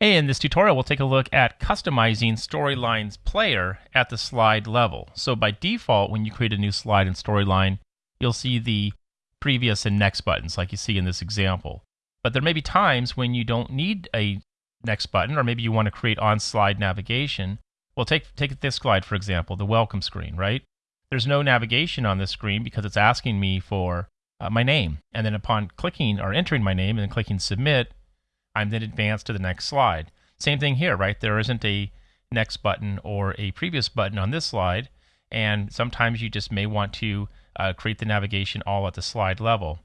Hey, in this tutorial, we'll take a look at customizing Storyline's player at the slide level. So by default, when you create a new slide in Storyline, you'll see the previous and next buttons like you see in this example. But there may be times when you don't need a next button, or maybe you want to create on-slide navigation. Well, take, take this slide, for example, the welcome screen, right? There's no navigation on this screen because it's asking me for uh, my name. And then upon clicking or entering my name and then clicking submit, I'm then advanced to the next slide. Same thing here, right? There isn't a next button or a previous button on this slide, and sometimes you just may want to uh, create the navigation all at the slide level.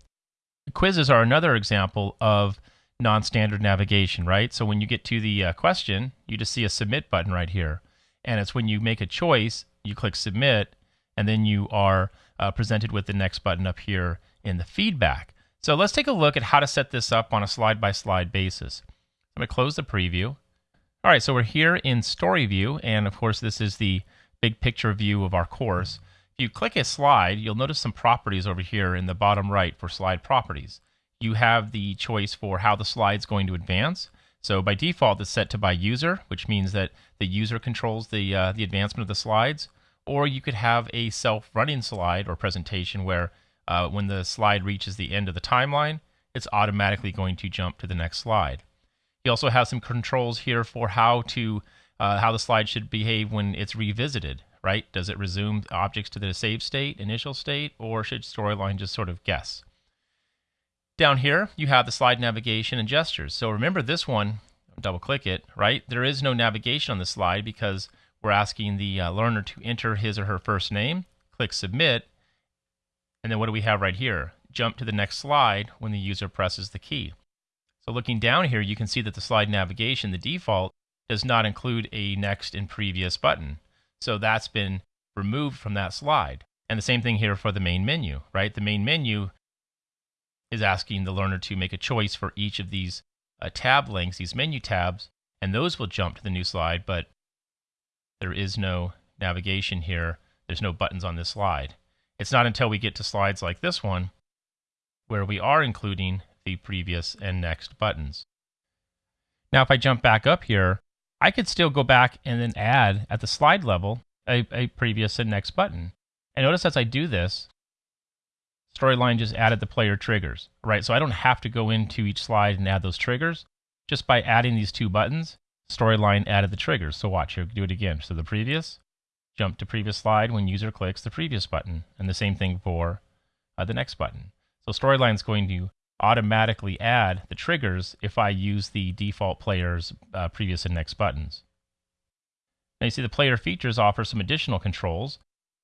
Quizzes are another example of non-standard navigation, right? So when you get to the uh, question, you just see a submit button right here. And it's when you make a choice, you click submit, and then you are uh, presented with the next button up here in the feedback. So let's take a look at how to set this up on a slide-by-slide -slide basis. I'm going to close the preview. All right, so we're here in Story View, and of course this is the big picture view of our course. If you click a slide, you'll notice some properties over here in the bottom right for slide properties. You have the choice for how the slide's going to advance. So by default, it's set to by user, which means that the user controls the, uh, the advancement of the slides. Or you could have a self-running slide or presentation where uh, when the slide reaches the end of the timeline, it's automatically going to jump to the next slide. You also have some controls here for how to uh, how the slide should behave when it's revisited. Right? Does it resume objects to the save state, initial state, or should Storyline just sort of guess? Down here, you have the slide navigation and gestures. So remember this one, double click it, right? There is no navigation on the slide because we're asking the uh, learner to enter his or her first name, click submit, and then what do we have right here? Jump to the next slide when the user presses the key. So looking down here, you can see that the slide navigation, the default, does not include a next and previous button. So that's been removed from that slide. And the same thing here for the main menu, right? The main menu is asking the learner to make a choice for each of these uh, tab links, these menu tabs, and those will jump to the new slide, but there is no navigation here. There's no buttons on this slide. It's not until we get to slides like this one where we are including the previous and next buttons. Now, if I jump back up here, I could still go back and then add at the slide level a, a previous and next button. And notice as I do this, Storyline just added the player triggers, right? So I don't have to go into each slide and add those triggers. Just by adding these two buttons, Storyline added the triggers. So watch, here, do it again. So the previous, jump to previous slide when user clicks the previous button, and the same thing for uh, the next button. So Storyline is going to automatically add the triggers if I use the default player's uh, previous and next buttons. Now you see the player features offer some additional controls.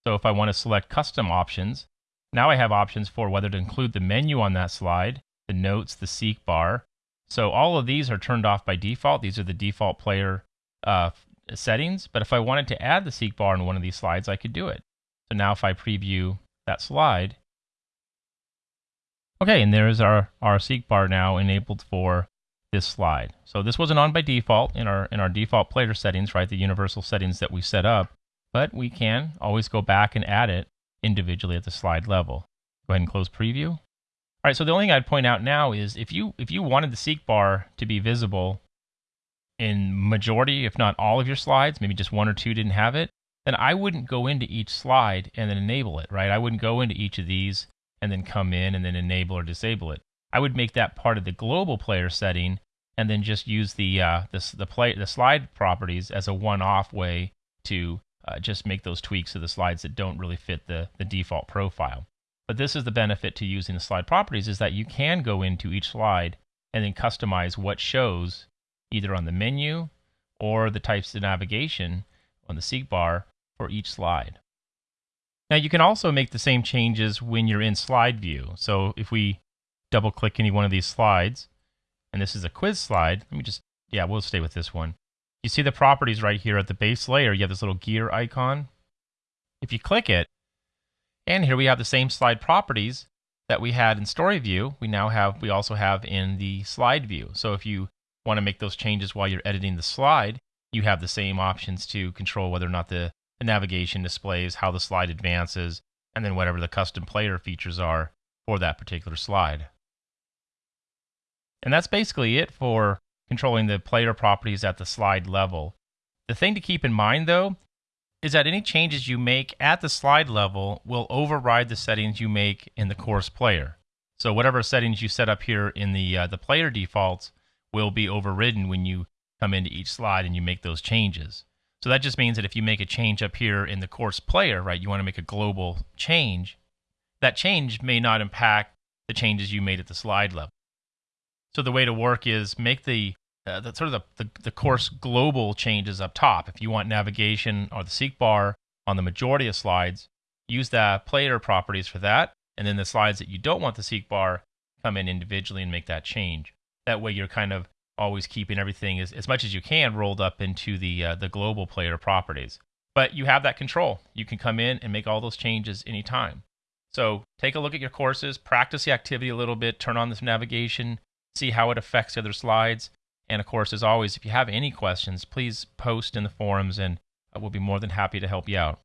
So if I want to select custom options, now I have options for whether to include the menu on that slide, the notes, the seek bar. So all of these are turned off by default. These are the default player uh, settings, but if I wanted to add the seek bar in one of these slides, I could do it. So now if I preview that slide, okay, and there's our, our seek bar now enabled for this slide. So this wasn't on by default in our in our default player settings, right? The universal settings that we set up, but we can always go back and add it individually at the slide level. Go ahead and close preview. All right, so the only thing I'd point out now is if you if you wanted the seek bar to be visible in majority, if not all of your slides, maybe just one or two didn't have it, then I wouldn't go into each slide and then enable it, right? I wouldn't go into each of these and then come in and then enable or disable it. I would make that part of the global player setting and then just use the uh, the the, play, the slide properties as a one-off way to uh, just make those tweaks to the slides that don't really fit the, the default profile. But this is the benefit to using the slide properties is that you can go into each slide and then customize what shows either on the menu or the types of navigation on the seek bar for each slide. Now you can also make the same changes when you're in slide view. So if we double click any one of these slides, and this is a quiz slide, let me just, yeah, we'll stay with this one. You see the properties right here at the base layer, you have this little gear icon. If you click it, and here we have the same slide properties that we had in story view, we now have, we also have in the slide view. So if you want to make those changes while you're editing the slide, you have the same options to control whether or not the, the navigation displays, how the slide advances, and then whatever the custom player features are for that particular slide. And that's basically it for controlling the player properties at the slide level. The thing to keep in mind, though, is that any changes you make at the slide level will override the settings you make in the course player. So whatever settings you set up here in the uh, the player defaults will be overridden when you come into each slide and you make those changes. So that just means that if you make a change up here in the course player, right, you want to make a global change, that change may not impact the changes you made at the slide level. So the way to work is make the, uh, the sort of the, the, the course global changes up top. If you want navigation or the seek bar on the majority of slides, use the player properties for that. And then the slides that you don't want the seek bar, come in individually and make that change. That way you're kind of always keeping everything as, as much as you can rolled up into the uh, the global player properties. But you have that control. You can come in and make all those changes anytime. So take a look at your courses, practice the activity a little bit, turn on this navigation, see how it affects the other slides. And of course, as always, if you have any questions, please post in the forums and we'll be more than happy to help you out.